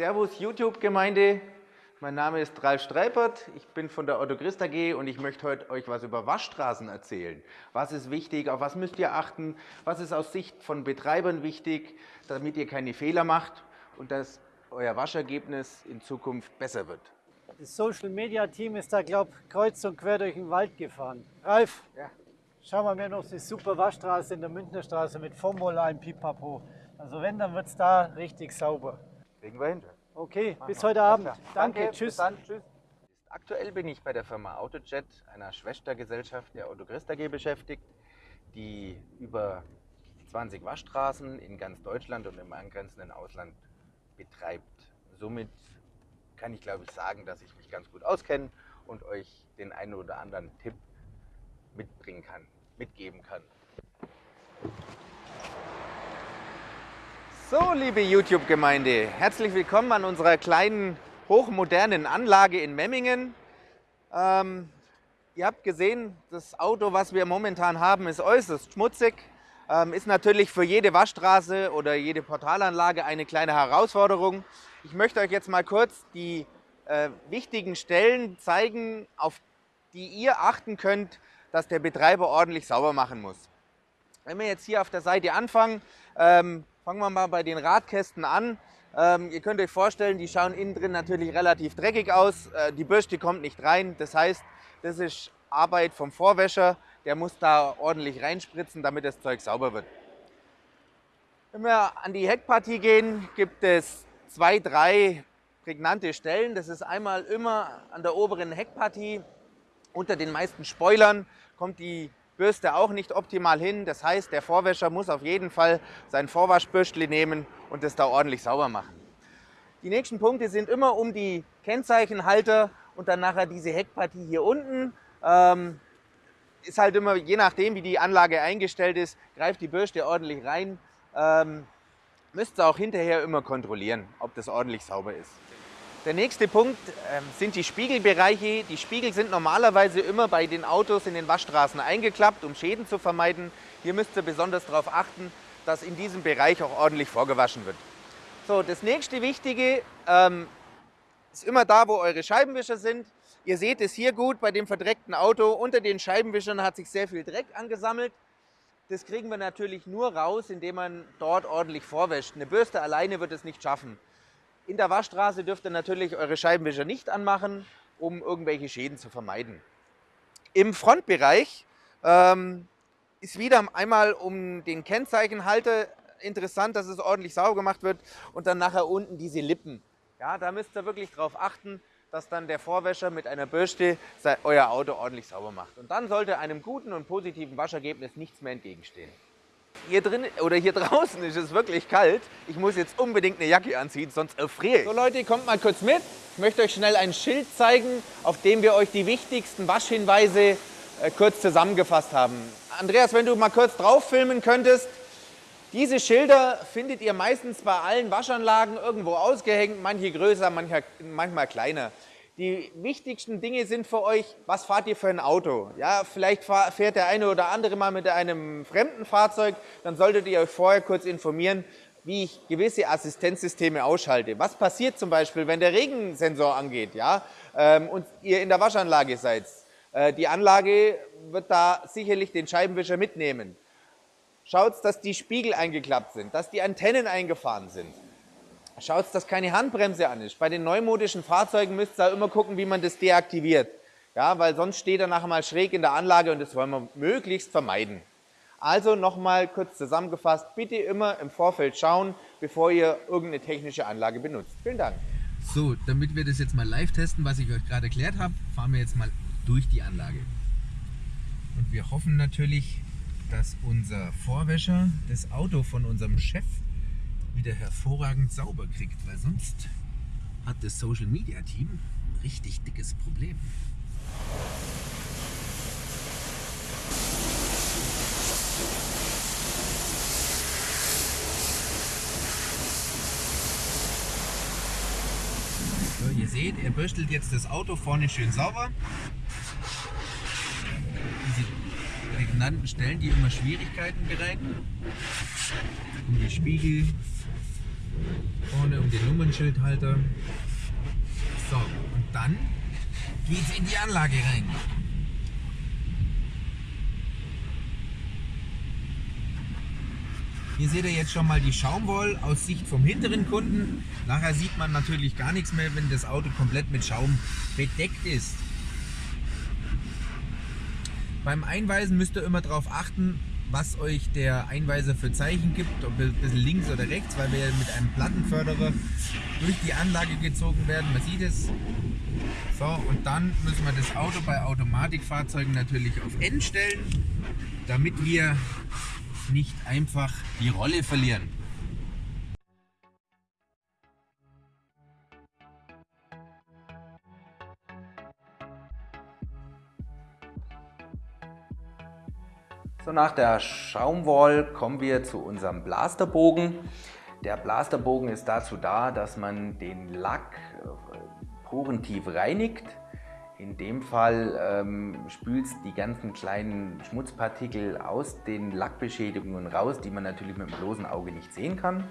Servus YouTube-Gemeinde. Mein Name ist Ralf Streipert, ich bin von der Otto Christ AG und ich möchte heute euch was über Waschstraßen erzählen. Was ist wichtig, auf was müsst ihr achten, was ist aus Sicht von Betreibern wichtig, damit ihr keine Fehler macht und dass euer Waschergebnis in Zukunft besser wird. Das Social Media Team ist da, glaube ich, kreuz und quer durch den Wald gefahren. Ralf, ja. schauen wir mir noch die super Waschstraße in der Münchnerstraße mit Formula ein Pipapo. Also wenn, dann wird es da richtig sauber. Kriegen wir hin. Okay, Machen bis heute Abend. Danke, Danke, tschüss. Dann, tschüss. Aktuell bin ich bei der Firma Autojet, einer Schwestergesellschaft der Otto Christ AG beschäftigt, die über 20 Waschstraßen in ganz Deutschland und im angrenzenden Ausland betreibt. Somit kann ich, glaube ich, sagen, dass ich mich ganz gut auskenne und euch den einen oder anderen Tipp mitbringen kann, mitgeben kann. So, liebe YouTube-Gemeinde, herzlich willkommen an unserer kleinen, hochmodernen Anlage in Memmingen. Ähm, ihr habt gesehen, das Auto, was wir momentan haben, ist äußerst schmutzig. Ähm, ist natürlich für jede Waschstraße oder jede Portalanlage eine kleine Herausforderung. Ich möchte euch jetzt mal kurz die äh, wichtigen Stellen zeigen, auf die ihr achten könnt, dass der Betreiber ordentlich sauber machen muss. Wenn wir jetzt hier auf der Seite anfangen, ähm, Fangen wir mal bei den Radkästen an. Ähm, ihr könnt euch vorstellen, die schauen innen drin natürlich relativ dreckig aus. Äh, die Bürste kommt nicht rein. Das heißt, das ist Arbeit vom Vorwäscher. Der muss da ordentlich reinspritzen, damit das Zeug sauber wird. Wenn wir an die Heckpartie gehen, gibt es zwei, drei prägnante Stellen. Das ist einmal immer an der oberen Heckpartie. Unter den meisten Spoilern kommt die Bürste auch nicht optimal hin. Das heißt, der Vorwäscher muss auf jeden Fall sein Vorwaschbürstli nehmen und es da ordentlich sauber machen. Die nächsten Punkte sind immer um die Kennzeichenhalter und dann nachher diese Heckpartie hier unten. Ähm, ist halt immer, je nachdem wie die Anlage eingestellt ist, greift die Bürste ordentlich rein. Ähm, müsst ihr auch hinterher immer kontrollieren, ob das ordentlich sauber ist. Der nächste Punkt äh, sind die Spiegelbereiche. Die Spiegel sind normalerweise immer bei den Autos in den Waschstraßen eingeklappt, um Schäden zu vermeiden. Hier müsst ihr besonders darauf achten, dass in diesem Bereich auch ordentlich vorgewaschen wird. So, das nächste Wichtige ähm, ist immer da, wo eure Scheibenwischer sind. Ihr seht es hier gut bei dem verdreckten Auto. Unter den Scheibenwischern hat sich sehr viel Dreck angesammelt. Das kriegen wir natürlich nur raus, indem man dort ordentlich vorwäscht. Eine Bürste alleine wird es nicht schaffen. In der Waschstraße dürft ihr natürlich eure Scheibenwischer nicht anmachen, um irgendwelche Schäden zu vermeiden. Im Frontbereich ähm, ist wieder einmal um den Kennzeichenhalter interessant, dass es ordentlich sauber gemacht wird und dann nachher unten diese Lippen. Ja, da müsst ihr wirklich darauf achten, dass dann der Vorwäscher mit einer Bürste euer Auto ordentlich sauber macht. Und dann sollte einem guten und positiven Waschergebnis nichts mehr entgegenstehen. Hier drin oder hier draußen ist es wirklich kalt. Ich muss jetzt unbedingt eine Jacke anziehen, sonst erfriere ich. So Leute, kommt mal kurz mit. Ich möchte euch schnell ein Schild zeigen, auf dem wir euch die wichtigsten Waschhinweise äh, kurz zusammengefasst haben. Andreas, wenn du mal kurz drauf filmen könntest. Diese Schilder findet ihr meistens bei allen Waschanlagen irgendwo ausgehängt, manche größer, manche, manchmal kleiner. Die wichtigsten Dinge sind für euch, was fahrt ihr für ein Auto? Ja, vielleicht fährt der eine oder andere mal mit einem fremden Fahrzeug, dann solltet ihr euch vorher kurz informieren, wie ich gewisse Assistenzsysteme ausschalte. Was passiert zum Beispiel, wenn der Regensensor angeht ja, ähm, und ihr in der Waschanlage seid? Äh, die Anlage wird da sicherlich den Scheibenwischer mitnehmen. Schaut, dass die Spiegel eingeklappt sind, dass die Antennen eingefahren sind. Schaut, dass keine Handbremse an ist. Bei den neumodischen Fahrzeugen müsst ihr immer gucken, wie man das deaktiviert. Ja, weil sonst steht er nachher mal schräg in der Anlage und das wollen wir möglichst vermeiden. Also nochmal kurz zusammengefasst, bitte immer im Vorfeld schauen, bevor ihr irgendeine technische Anlage benutzt. Vielen Dank. So, damit wir das jetzt mal live testen, was ich euch gerade erklärt habe, fahren wir jetzt mal durch die Anlage. Und wir hoffen natürlich, dass unser Vorwäscher das Auto von unserem Chef wieder hervorragend sauber kriegt, weil sonst hat das Social Media Team ein richtig dickes Problem. So, ihr seht, er bürstelt jetzt das Auto vorne schön sauber. Diese prägnanten Stellen, die immer Schwierigkeiten bereiten. Um die Spiegel vorne um den Nummernschildhalter. So, und dann geht's in die Anlage rein. Hier seht ihr jetzt schon mal die Schaumwoll aus Sicht vom hinteren Kunden. Nachher sieht man natürlich gar nichts mehr, wenn das Auto komplett mit Schaum bedeckt ist. Beim Einweisen müsst ihr immer darauf achten, was euch der Einweiser für Zeichen gibt, ob ein bisschen links oder rechts, weil wir mit einem Plattenförderer durch die Anlage gezogen werden. Man sieht es. So, und dann müssen wir das Auto bei Automatikfahrzeugen natürlich auf N stellen, damit wir nicht einfach die Rolle verlieren. So, nach der Schaumwall kommen wir zu unserem Blasterbogen. Der Blasterbogen ist dazu da, dass man den Lack äh, porentief reinigt. In dem Fall ähm, spült die ganzen kleinen Schmutzpartikel aus den Lackbeschädigungen raus, die man natürlich mit dem bloßen Auge nicht sehen kann.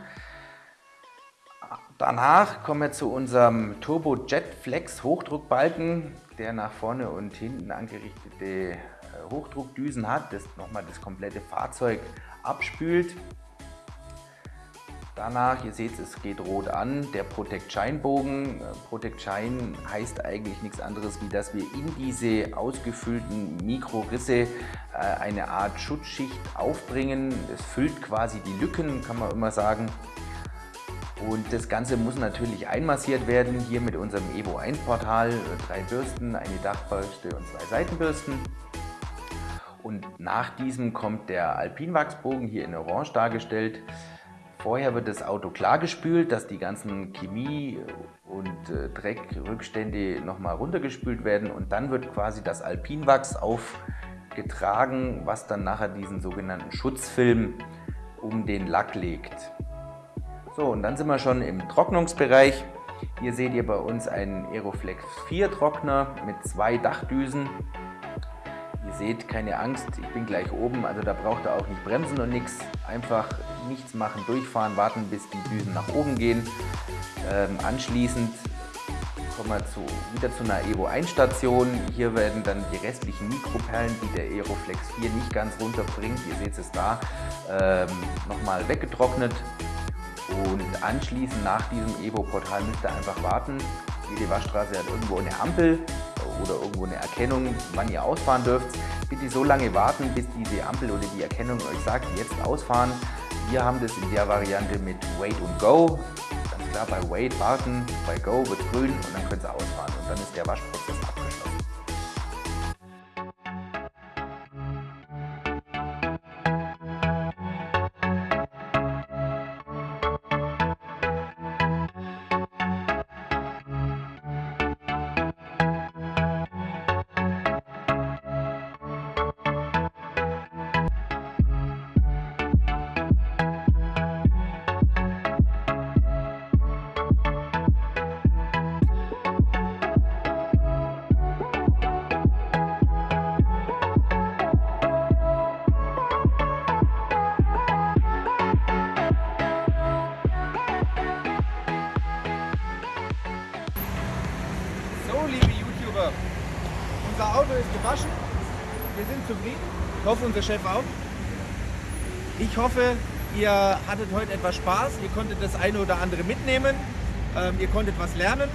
Danach kommen wir zu unserem Turbo Jet Flex Hochdruckbalken, der nach vorne und hinten angerichtete Hochdruckdüsen hat, das nochmal das komplette Fahrzeug abspült. Danach, ihr seht es geht rot an, der Protect Shine Bogen. Protect Shine heißt eigentlich nichts anderes, wie dass wir in diese ausgefüllten Mikrorisse äh, eine Art Schutzschicht aufbringen. Es füllt quasi die Lücken, kann man immer sagen. Und das Ganze muss natürlich einmassiert werden, hier mit unserem Evo 1 Portal. Drei Bürsten, eine Dachbürste und zwei Seitenbürsten. Und nach diesem kommt der Alpinwachsbogen hier in Orange dargestellt. Vorher wird das Auto klar gespült, dass die ganzen Chemie- und äh, Dreckrückstände nochmal runtergespült werden und dann wird quasi das Alpinwachs aufgetragen, was dann nachher diesen sogenannten Schutzfilm um den Lack legt. So, und dann sind wir schon im Trocknungsbereich. Hier seht ihr bei uns einen Aeroflex 4 Trockner mit zwei Dachdüsen seht, keine Angst, ich bin gleich oben, also da braucht ihr auch nicht bremsen und nichts. Einfach nichts machen, durchfahren, warten, bis die Düsen nach oben gehen. Ähm, anschließend kommen wir zu, wieder zu einer Evo 1 Station. Hier werden dann die restlichen Mikroperlen, die der Aeroflex 4 nicht ganz runterbringt, ihr seht es da, ähm, nochmal weggetrocknet. Und anschließend nach diesem Evo-Portal müsst ihr einfach warten. Jede Waschstraße hat irgendwo eine Ampel oder irgendwo eine Erkennung, wann ihr ausfahren dürft. Bitte so lange warten, bis diese Ampel oder die Erkennung euch sagt, jetzt ausfahren. Wir haben das in der Variante mit Wait und Go. Ganz klar, bei Wait warten, bei Go wird grün und dann könnt ihr ausfahren und dann ist der Waschprozess zufrieden. Ich hoffe, unser Chef auch. Ich hoffe, ihr hattet heute etwas Spaß. Ihr konntet das eine oder andere mitnehmen. Ähm, ihr konntet was lernen.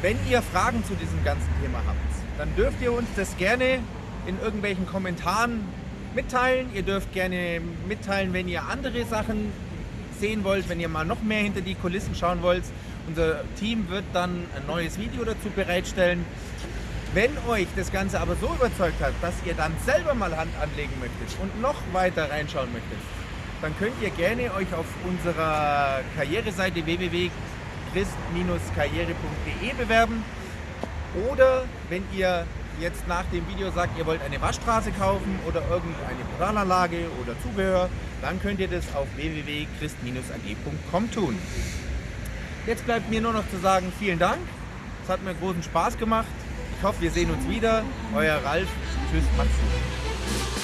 Wenn ihr Fragen zu diesem ganzen Thema habt, dann dürft ihr uns das gerne in irgendwelchen Kommentaren mitteilen. Ihr dürft gerne mitteilen, wenn ihr andere Sachen sehen wollt, wenn ihr mal noch mehr hinter die Kulissen schauen wollt. Unser Team wird dann ein neues Video dazu bereitstellen. Wenn euch das Ganze aber so überzeugt hat, dass ihr dann selber mal Hand anlegen möchtet und noch weiter reinschauen möchtet, dann könnt ihr gerne euch auf unserer Karriereseite www.christ-karriere.de bewerben oder wenn ihr jetzt nach dem Video sagt, ihr wollt eine Waschstraße kaufen oder irgendeine Moralanlage oder Zubehör, dann könnt ihr das auf www.christ-ag.com tun. Jetzt bleibt mir nur noch zu sagen, vielen Dank. Es hat mir großen Spaß gemacht. Ich hoffe, wir sehen uns wieder. Euer Ralf. Tschüss, Maxi.